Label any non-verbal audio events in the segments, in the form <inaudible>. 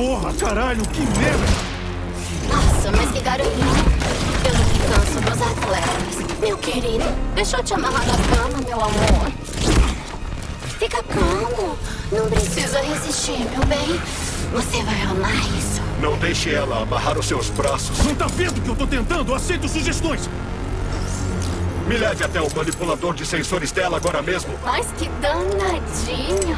Porra, caralho, que merda! Nossa, mas que. Eu não me canso dos atletas. Meu querido, deixa eu te amarrar na cama, meu amor. Fica calmo. Não precisa resistir, meu bem. Você vai amar isso. Não deixe ela amarrar os seus braços. Não tá vendo que eu tô tentando? Aceito sugestões. Me leve até o manipulador de sensores dela agora mesmo. Mas que danadinho.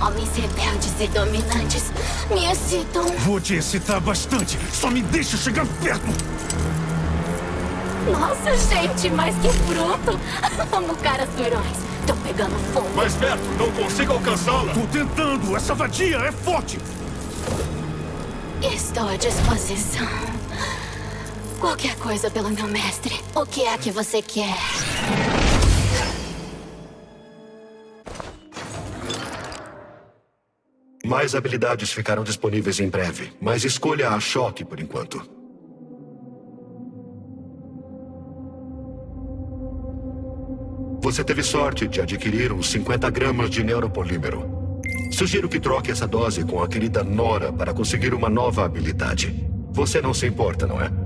Homens rebeldes e dominantes me excitam. Vou te excitar bastante. Só me deixa chegar perto. Nossa, gente, mas que fruto. <laughs> Amo caras durões. Tô pegando fogo. Mais perto, não consigo alcançá-la. Tô tentando. Essa vadia é forte. Estou à disposição. Qualquer coisa pelo meu mestre. O que é que você quer? Mais habilidades ficarão disponíveis em breve, mas escolha a choque por enquanto. Você teve sorte de adquirir uns 50 gramas de neuropolímero. Sugiro que troque essa dose com a querida Nora para conseguir uma nova habilidade. Você não se importa, não é?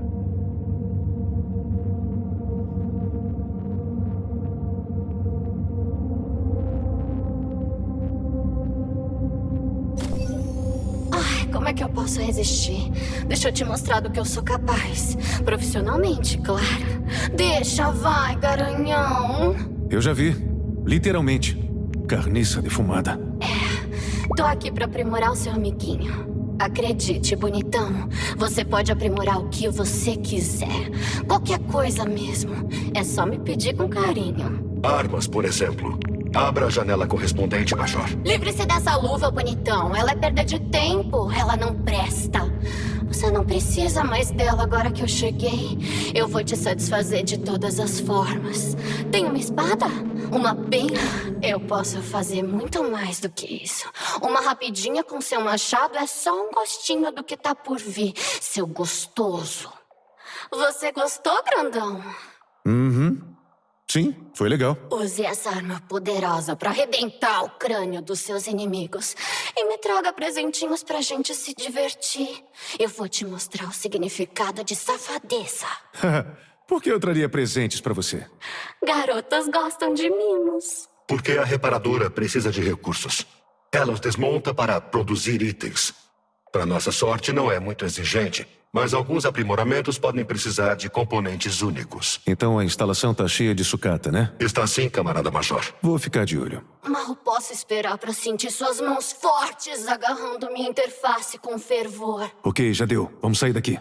Posso resistir? Deixa eu te mostrar do que eu sou capaz. Profissionalmente, claro. Deixa, vai, garanhão. Eu já vi. Literalmente. Carniça defumada. Tô aqui pra aprimorar o seu amiguinho. Acredite, bonitão, você pode aprimorar o que você quiser. Qualquer coisa mesmo. É só me pedir com carinho. Armas, por exemplo. Abra a janela correspondente, Major. Livre-se dessa luva, bonitão. Ela é perda de tempo. Ela não presta. Você não precisa mais dela agora que eu cheguei. Eu vou te satisfazer de todas as formas. Tem uma espada? Uma pena? Eu posso fazer muito mais do que isso. Uma rapidinha com seu machado é só um gostinho do que tá por vir, seu gostoso. Você gostou, grandão? Uhum. Sim, foi legal. Use essa arma poderosa pra arrebentar o crânio dos seus inimigos. E me traga presentinhos pra gente se divertir. Eu vou te mostrar o significado de safadeza. <laughs> Por que eu traria presentes pra você? Garotas gostam de mimos. Porque a reparadora precisa de recursos. Ela os desmonta para produzir itens. Para nossa sorte, não é muito exigente, mas alguns aprimoramentos podem precisar de componentes únicos. Então a instalação tá cheia de sucata, né? Está sim, camarada Major. Vou ficar de olho. Mal posso esperar pra sentir suas mãos fortes agarrando minha interface com fervor. Ok, já deu. Vamos sair daqui.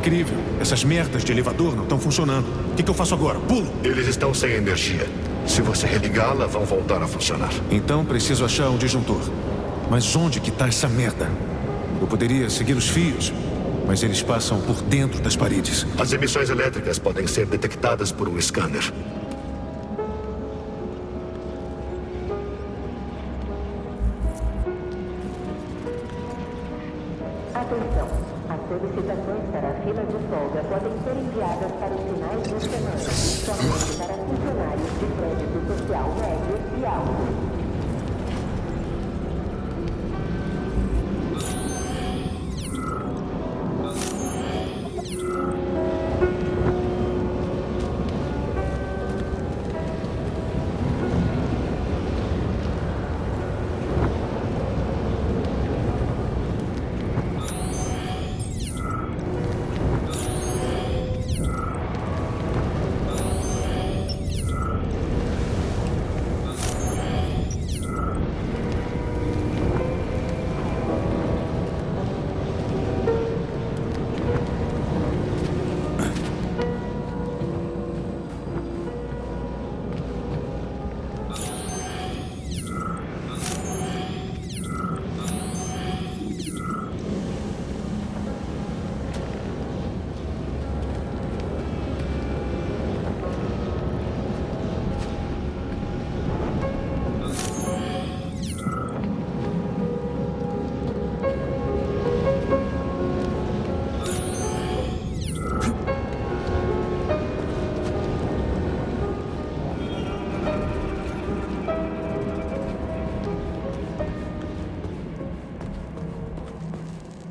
Incrível. Essas merdas de elevador não estão funcionando. O que, que eu faço agora? Pulo? Eles estão sem energia. Se você religá-la, vão voltar a funcionar. Então preciso achar um disjuntor. Mas onde que tá essa merda? Eu poderia seguir os fios, mas eles passam por dentro das paredes. As emissões elétricas podem ser detectadas por um scanner.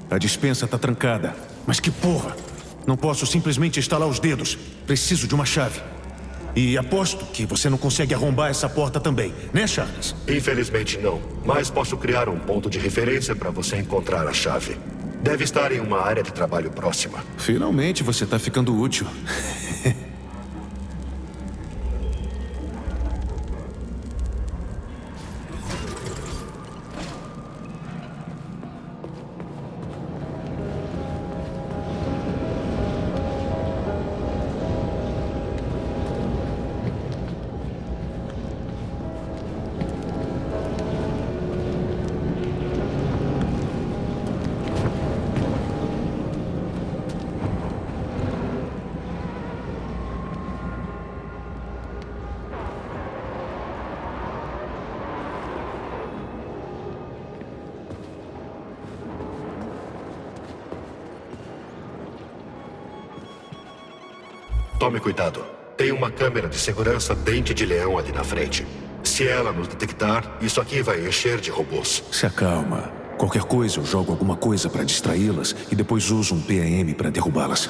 A dispensa tá trancada. Mas que porra! Não posso simplesmente estalar os dedos. Preciso de uma chave. E aposto que você não consegue arrombar essa porta também, né, Charles? Infelizmente não, mas posso criar um ponto de referência para você encontrar a chave. Deve estar em uma área de trabalho próxima. Finalmente você tá ficando útil. Tome cuidado. Tem uma câmera de segurança dente de leão ali na frente. Se ela nos detectar, isso aqui vai encher de robôs. Se acalma. Qualquer coisa, eu jogo alguma coisa para distraí-las e depois uso um PAM para derrubá-las.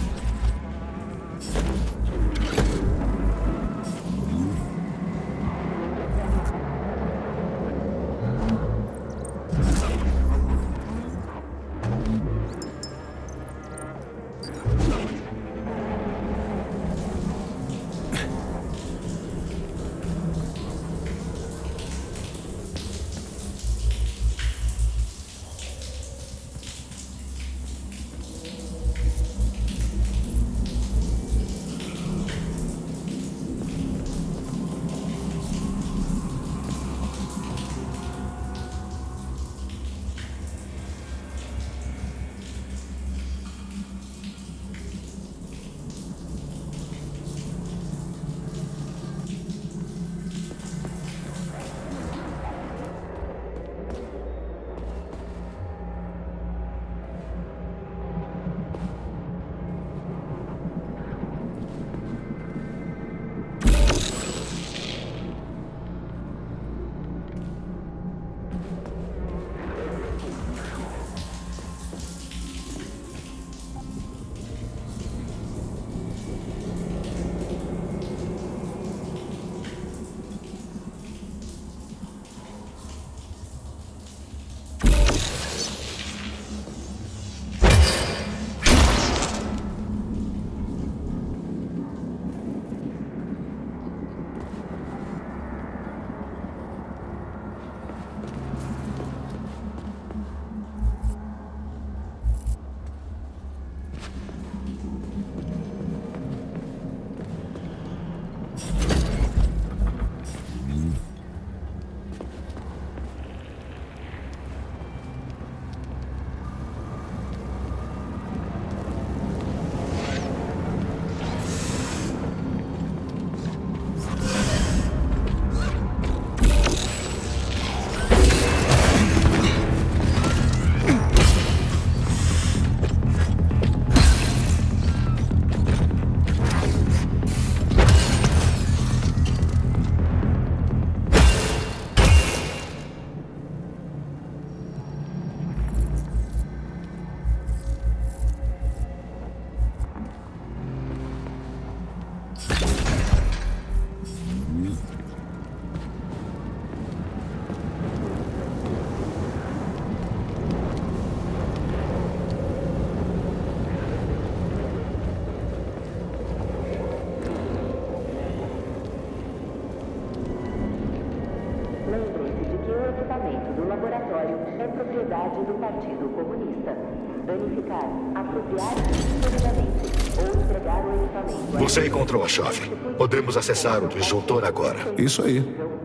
Você encontrou a chave. Podemos acessar o disjuntor agora. Isso aí.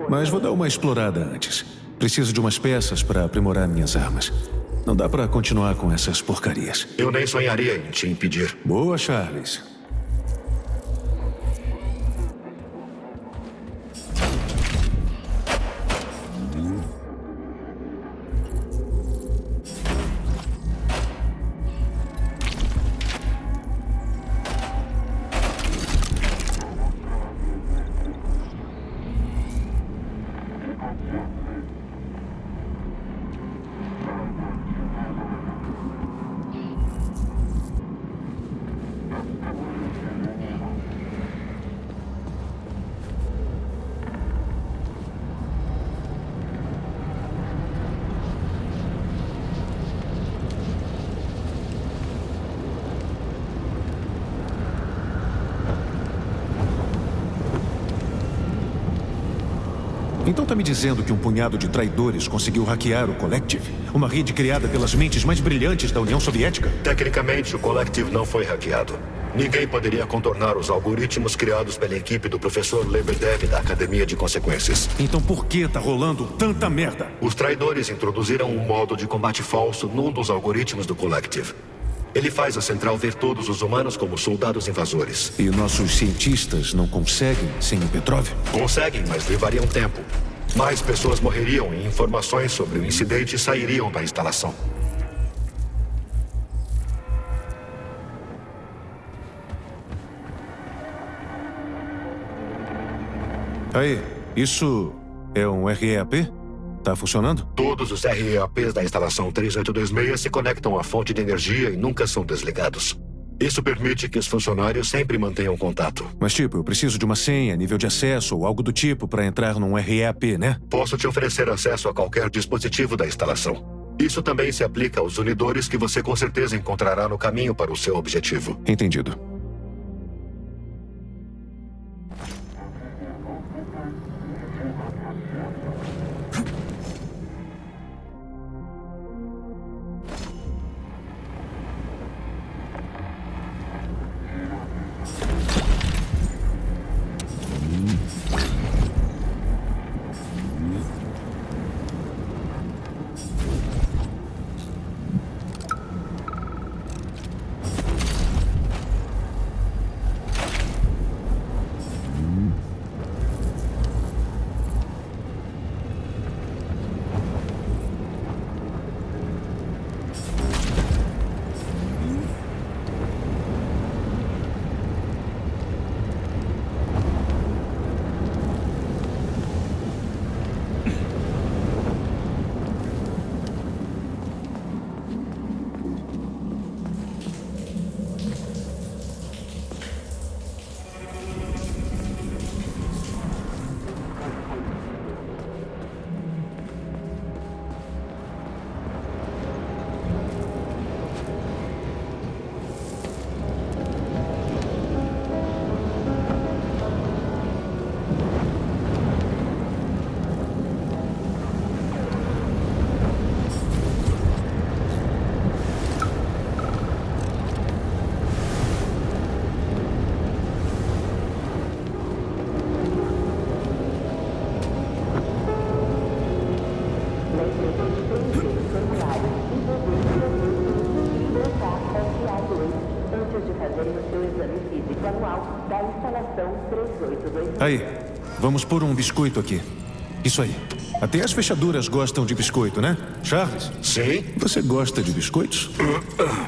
Mas vou dar uma explorada antes. Preciso de umas peças para aprimorar minhas armas. Não dá para continuar com essas porcarias. Eu nem sonharia em te impedir. Boa, Charles. Dizendo que um punhado de traidores conseguiu hackear o Collective? Uma rede criada pelas mentes mais brilhantes da União Soviética? Tecnicamente, o Collective não foi hackeado. Ninguém poderia contornar os algoritmos criados pela equipe do professor Lebedev da Academia de Consequências. Então por que tá rolando tanta merda? Os traidores introduziram um modo de combate falso num dos algoritmos do Collective. Ele faz a central ver todos os humanos como soldados invasores. E nossos cientistas não conseguem sem o Petrov? Conseguem, mas levariam tempo. Mais pessoas morreriam e informações sobre o incidente sairiam da instalação. Aí, isso é um REAP? Tá funcionando? Todos os REAPs da instalação 3826 se conectam à fonte de energia e nunca são desligados. Isso permite que os funcionários sempre mantenham contato. Mas tipo, eu preciso de uma senha, nível de acesso ou algo do tipo para entrar num REAP, né? Posso te oferecer acesso a qualquer dispositivo da instalação. Isso também se aplica aos unidores que você com certeza encontrará no caminho para o seu objetivo. Entendido. Vamos pôr um biscoito aqui. Isso aí. Até as fechaduras gostam de biscoito, né? Charles, Sim? você gosta de biscoitos? <coughs>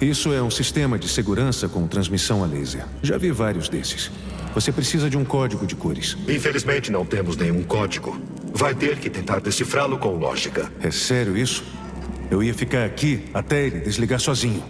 Isso é um sistema de segurança com transmissão a laser. Já vi vários desses. Você precisa de um código de cores. Infelizmente não temos nenhum código. Vai ter que tentar decifrá-lo com lógica. É sério isso? Eu ia ficar aqui até ele desligar sozinho.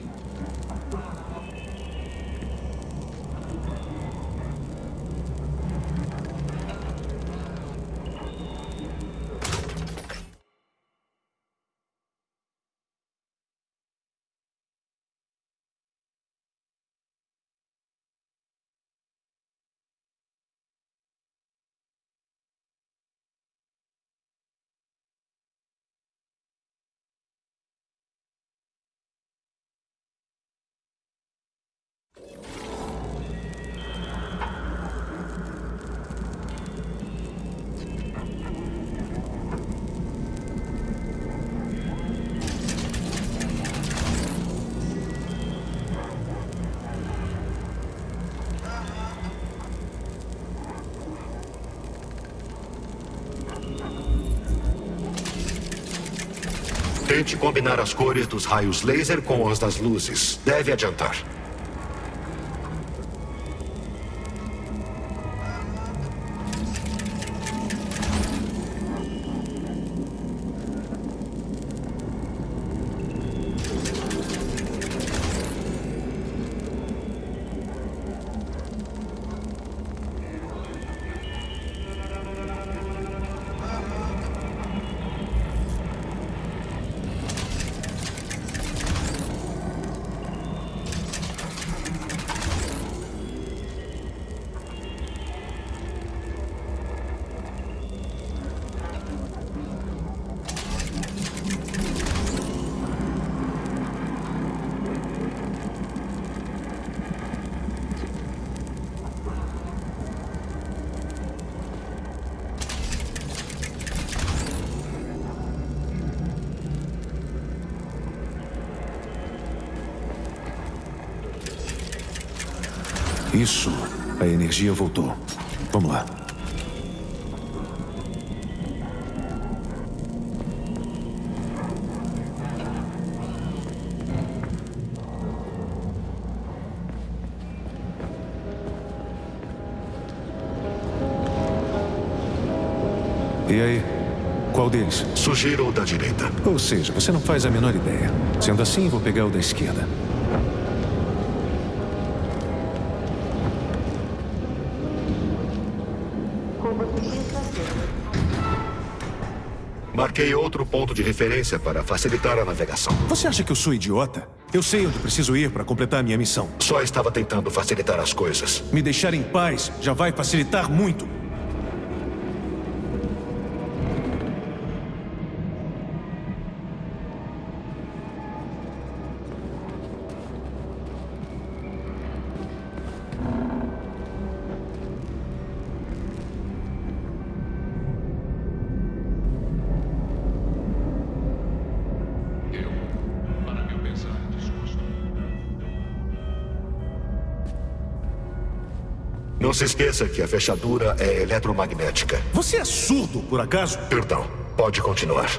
Cores dos raios laser com as das luzes. Deve adiantar. Isso. A energia voltou. Vamos lá. E aí? Qual deles? Sugiro o da direita. Ou seja, você não faz a menor ideia. Sendo assim, vou pegar o da esquerda. Marquei outro ponto de referência para facilitar a navegação. Você acha que eu sou idiota? Eu sei onde preciso ir para completar minha missão. Só estava tentando facilitar as coisas. Me deixar em paz já vai facilitar muito. Se esqueça que a fechadura é eletromagnética. Você é surdo, por acaso? Perdão, pode continuar.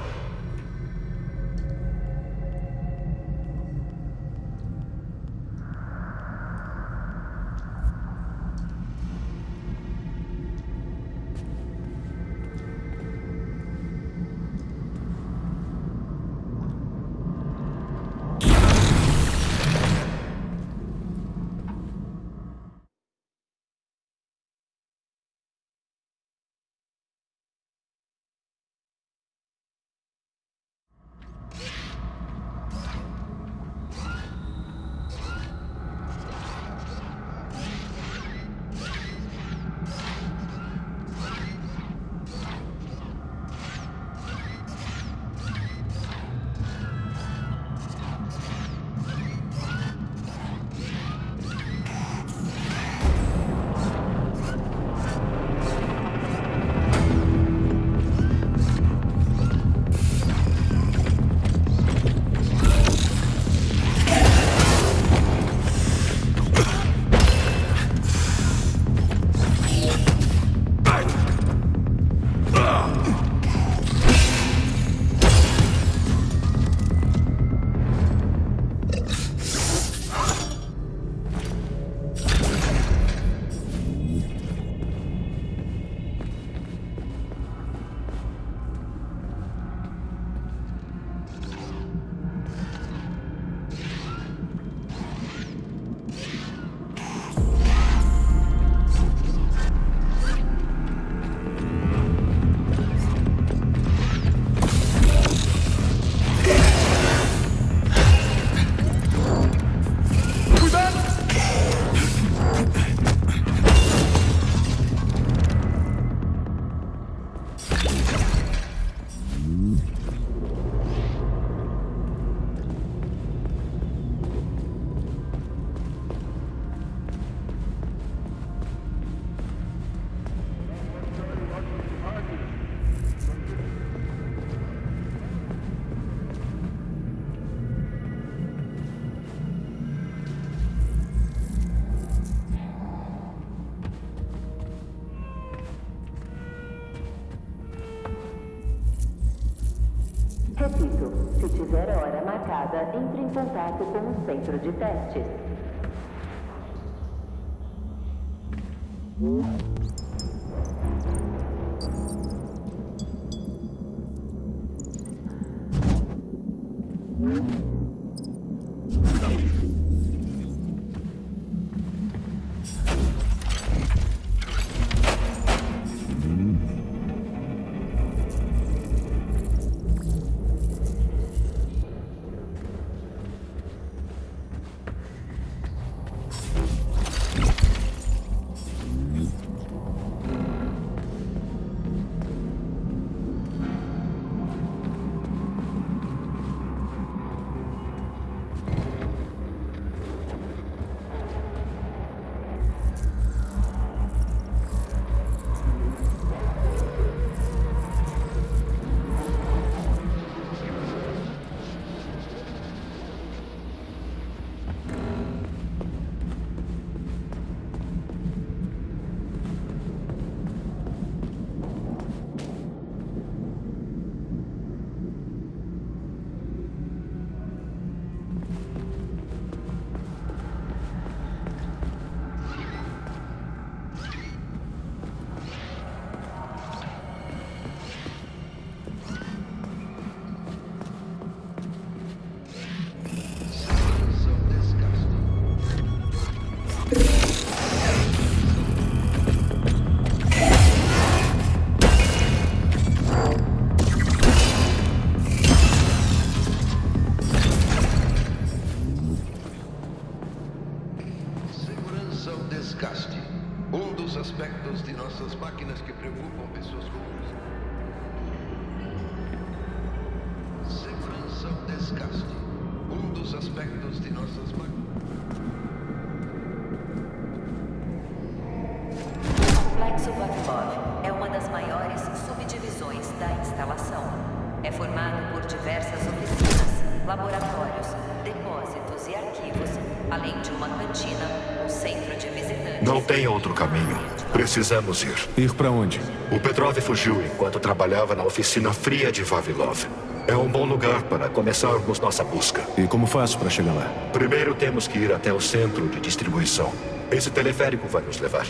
Centro de testes. Precisamos ir. Ir pra onde? O Petrov fugiu enquanto trabalhava na oficina fria de Vavilov. É um bom lugar para começarmos nossa busca. E como faço pra chegar lá? Primeiro temos que ir até o centro de distribuição. Esse teleférico vai nos levar.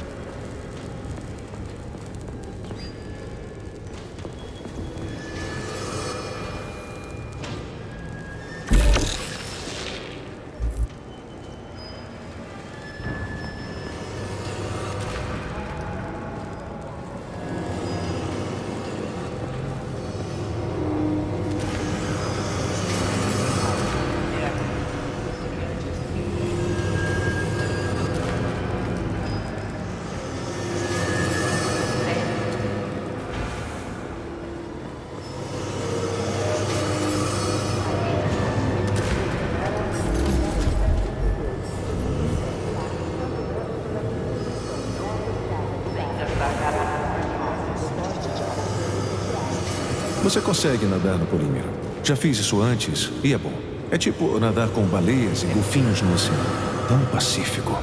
Você consegue nadar no polímero. Já fiz isso antes e é bom. É tipo nadar com baleias e golfinhos no oceano. Tão pacífico.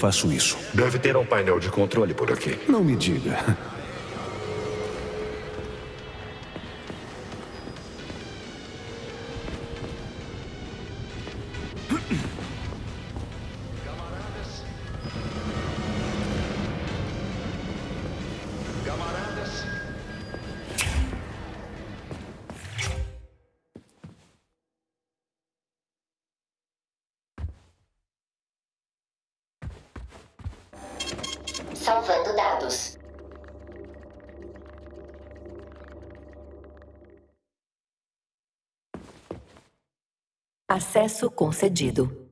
Faço isso? Deve ter um painel de controle por aqui. Não me diga. Salvando dados. Acesso concedido.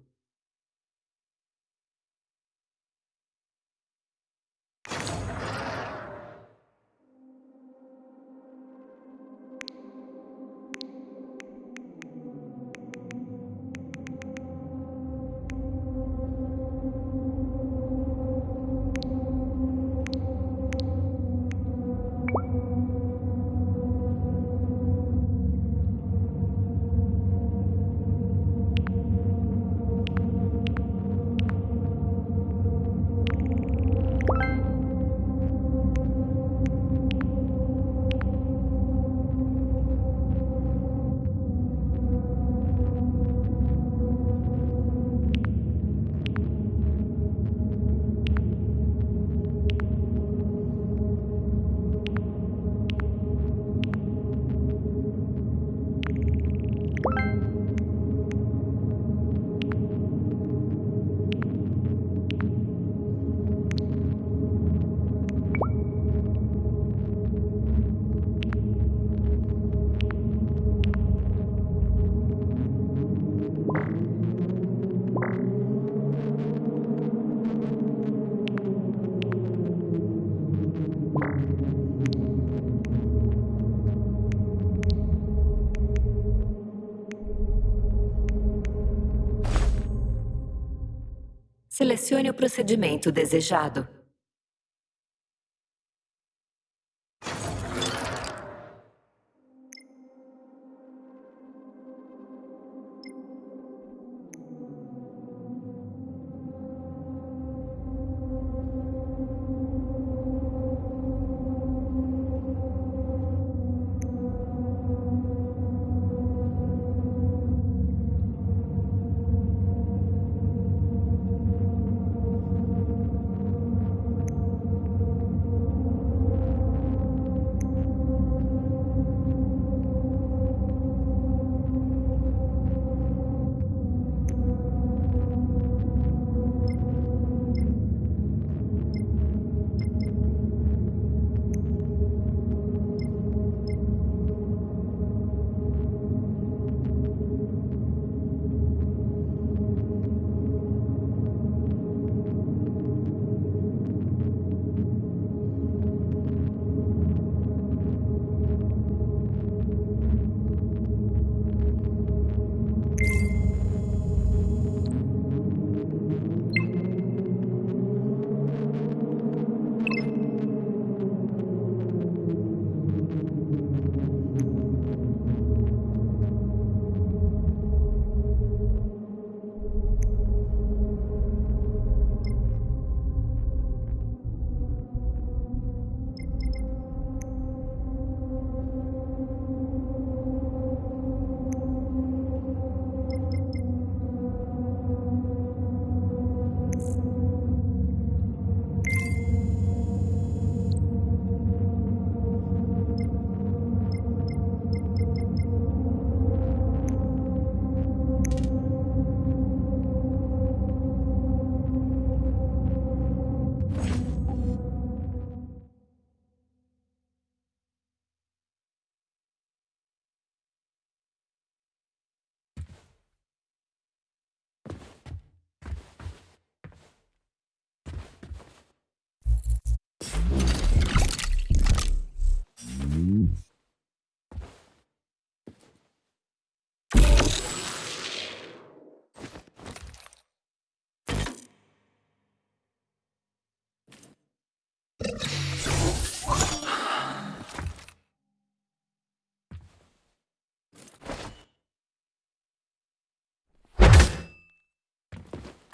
O procedimento desejado.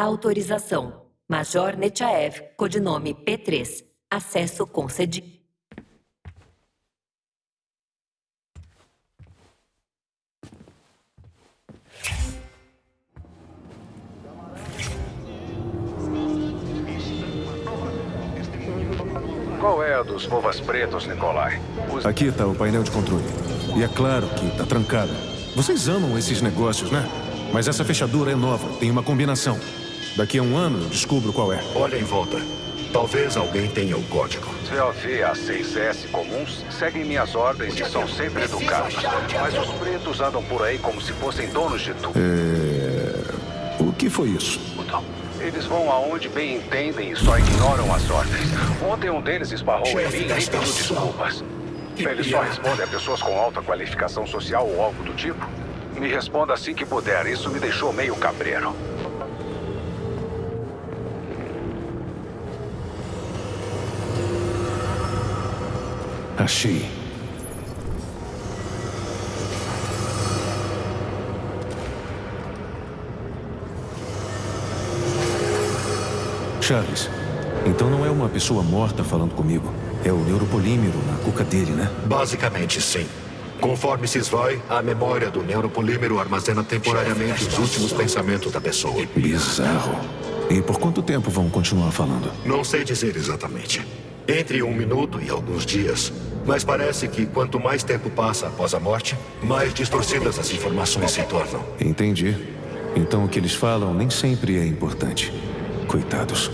Autorização. Major Nechaev, codinome P3. Acesso concedido. Qual é a dos Vovas Pretos, Nikolai? Os... Aqui está o painel de controle. E é claro que está trancado. Vocês amam esses negócios, né? Mas essa fechadura é nova, tem uma combinação. Daqui a um ano eu descubro qual é. Olha em volta. Talvez alguém tenha o código. COV e A6S comuns seguem minhas ordens e são sempre educados. Mas os pretos andam por aí como se fossem donos de tudo. É... O que foi isso? Eles vão aonde bem entendem e só ignoram as ordens. Ontem um deles esbarrou em mim e pediu desculpas. Eles só respondem a pessoas com alta qualificação social ou algo do tipo. Me responda assim que puder. Isso me deixou meio cabreiro. Achei. Charles, então não é uma pessoa morta falando comigo. É o neuropolímero na cuca dele, né? Basicamente, sim. Conforme se esvai, a memória do neuropolímero armazena temporariamente os últimos pensamentos da pessoa. Bizarro. E por quanto tempo vão continuar falando? Não sei dizer exatamente. Entre um minuto e alguns dias. Mas parece que quanto mais tempo passa após a morte, mais distorcidas as informações se tornam. Entendi. Então o que eles falam nem sempre é importante. Coitados.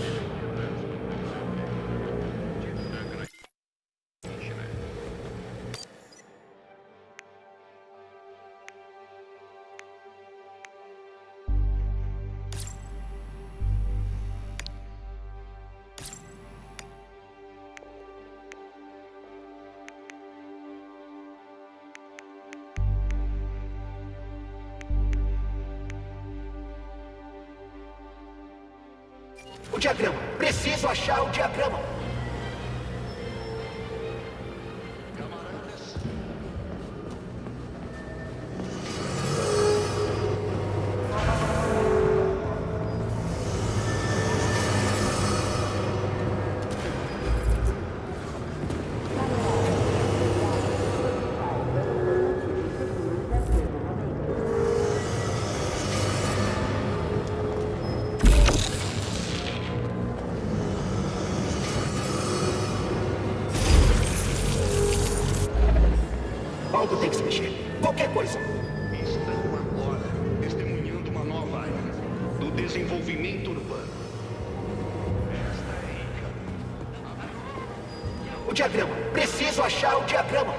O diagrama. Preciso achar o diagrama.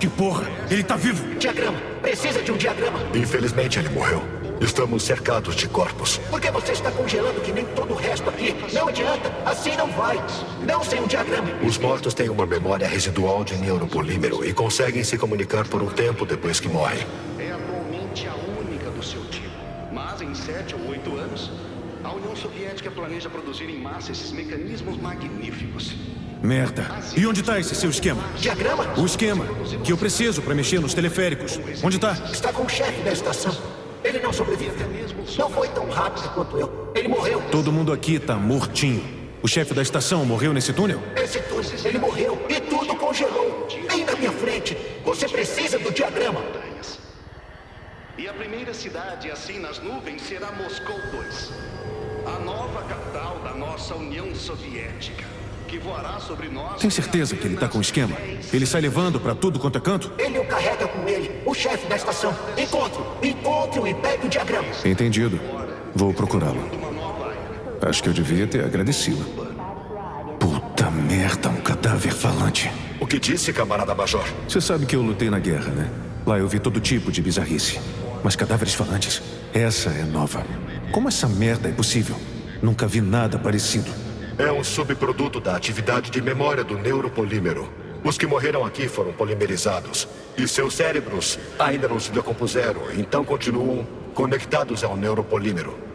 Que porra! Ele tá vivo! Diagrama. Precisa de um diagrama. Infelizmente, ele morreu. Estamos cercados de corpos. Por que você está congelando que nem todo o resto aqui? Não adianta. Assim não vai. Não sem um diagrama. Os mortos têm uma memória residual de neuropolímero e conseguem se comunicar por um tempo depois que morrem. é atualmente a única do seu tipo. Mas em sete ou oito anos, a União Soviética planeja produzir em massa esses mecanismos magníficos. Merda! E onde tá esse seu esquema? Diagrama? O esquema que eu preciso pra mexer nos teleféricos. Onde tá? Está com o chefe da estação. Ele não sobreviveu. Não foi tão rápido quanto eu. Ele morreu. Todo mundo aqui tá mortinho. O chefe da estação morreu nesse túnel? Esse túnel, ele morreu e tudo congelou. Bem na minha frente. Você precisa do diagrama. E a primeira cidade assim nas nuvens será Moscou 2. A nova capital da nossa União Soviética, que voará sobre nós. Tem certeza que ele tá com o esquema? Ele sai levando pra tudo quanto é canto? Ele o carrega com ele, o chefe da estação. Encontre-o, encontre-o e pegue o diagrama. Entendido. Vou procurá-lo. Uma nova era. Acho que eu devia ter agradecido. Puta merda, um cadáver falante. O que disse, camarada Major? Você sabe que eu lutei na guerra, né? Lá eu vi todo tipo de bizarrice. Mas cadáveres falantes, essa é nova. Como essa merda é possível? Nunca vi nada parecido. É um subproduto da atividade de memória do neuropolímero. Os que morreram aqui foram polimerizados. E seus cérebros ainda não se decompuseram, então continuam conectados ao neuropolímero.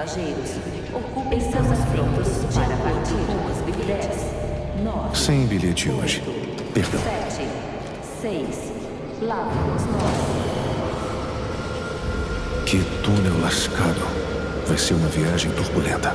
Passageiros. Ocupem seus assentos para partir com os Big 10. 9, Sem bilhete hoje. Perdão. 7, 6. Lávicos 9. Que túnel lascado. Vai ser uma viagem turbulenta.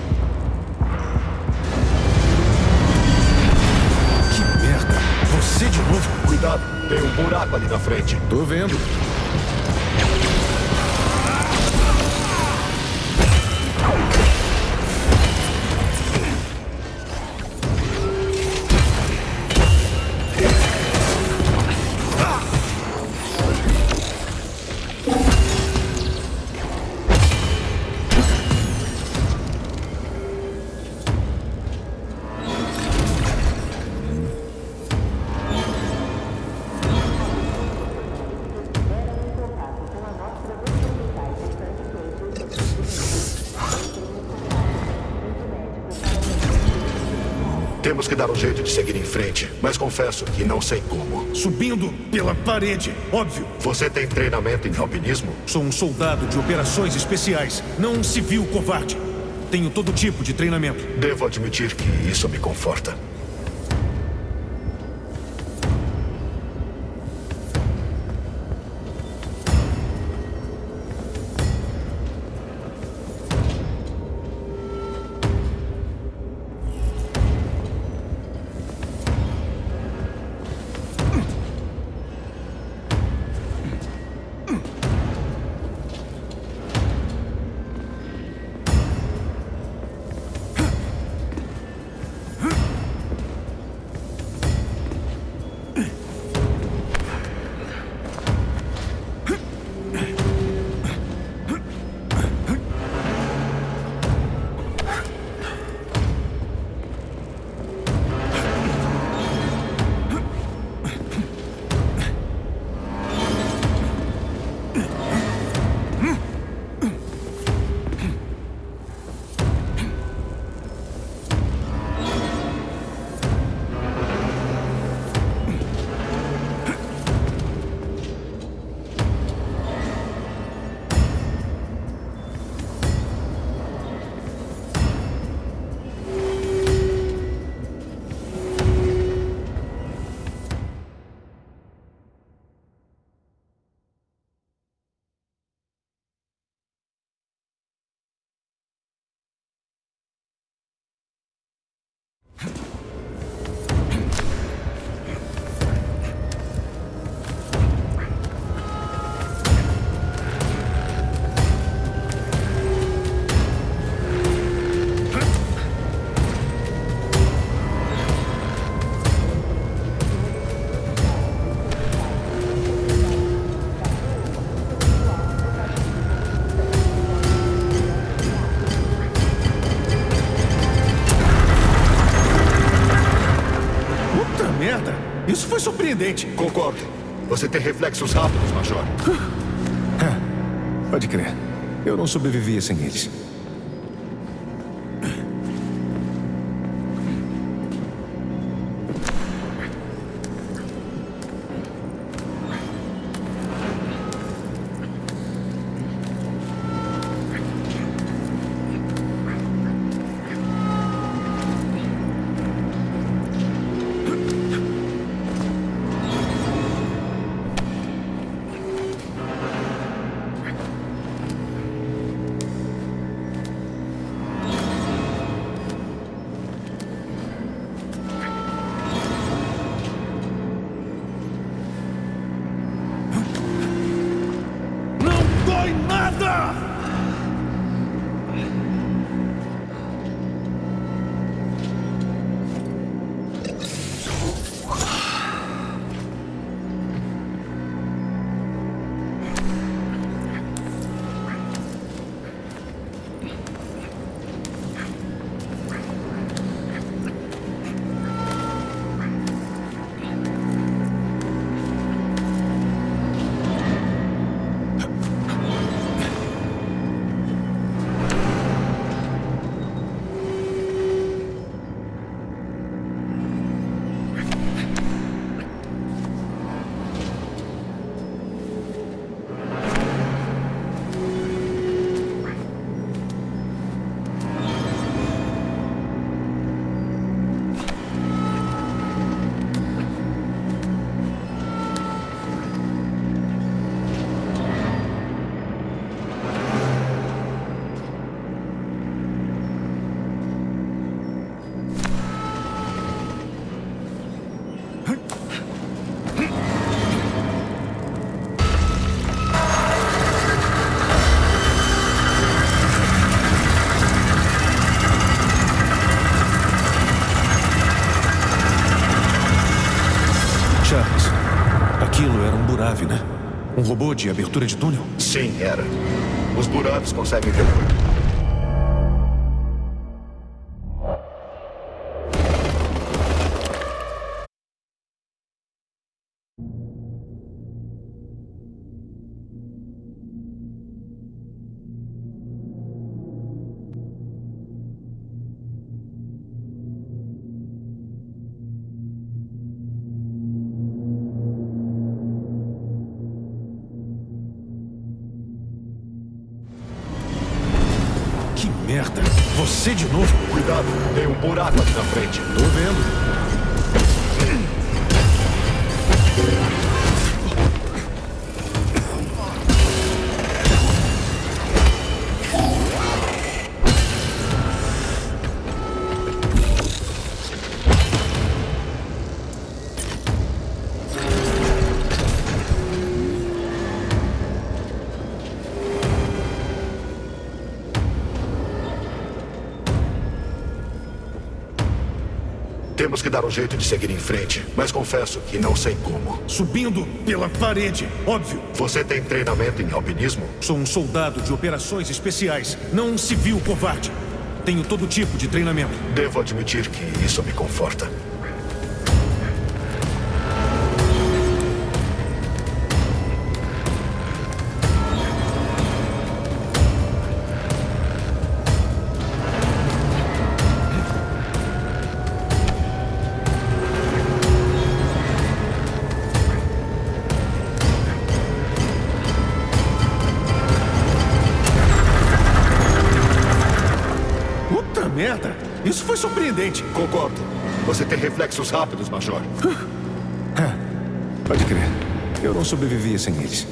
dar um jeito de seguir em frente, mas confesso que não sei como. Subindo pela parede, óbvio. Você tem treinamento em alpinismo? Sou um soldado de operações especiais, não um civil covarde. Tenho todo tipo de treinamento. Devo admitir que isso me conforta. Você tem reflexos rápidos, Major. É, pode crer. Eu não sobreviveria sem eles. Robô de abertura de túnel? Sim, era. Os buracos conseguem ver merda. Você de novo. Cuidado, tem um buraco aqui na frente. Tô vendo. Dar um jeito de seguir em frente, mas confesso que não sei como. Subindo pela parede, óbvio. Você tem treinamento em alpinismo? Sou um soldado de operações especiais, não um civil covarde. Tenho todo tipo de treinamento. Devo admitir que isso me conforta. Concordo. Você tem reflexos rápidos, Major. Pode crer. Eu não sobrevivi sem eles.